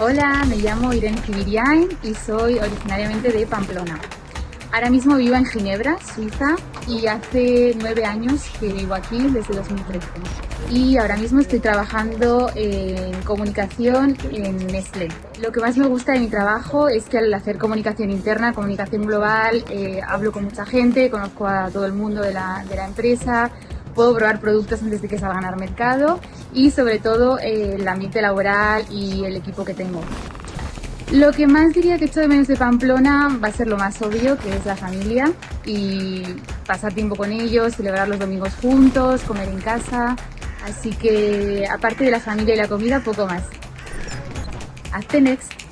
Hola, me llamo Irene Kibiriain y soy originariamente de Pamplona. Ahora mismo vivo en Ginebra, Suiza, y hace nueve años que vivo aquí, desde 2013. Y ahora mismo estoy trabajando en comunicación en Nestlé. Lo que más me gusta de mi trabajo es que al hacer comunicación interna, comunicación global, eh, hablo con mucha gente, conozco a todo el mundo de la, de la empresa, puedo probar productos antes de que salgan al mercado y sobre todo eh, el ambiente laboral y el equipo que tengo. Lo que más diría que echo de menos de Pamplona va a ser lo más obvio, que es la familia y pasar tiempo con ellos, celebrar los domingos juntos, comer en casa. Así que aparte de la familia y la comida, poco más. Hasta next.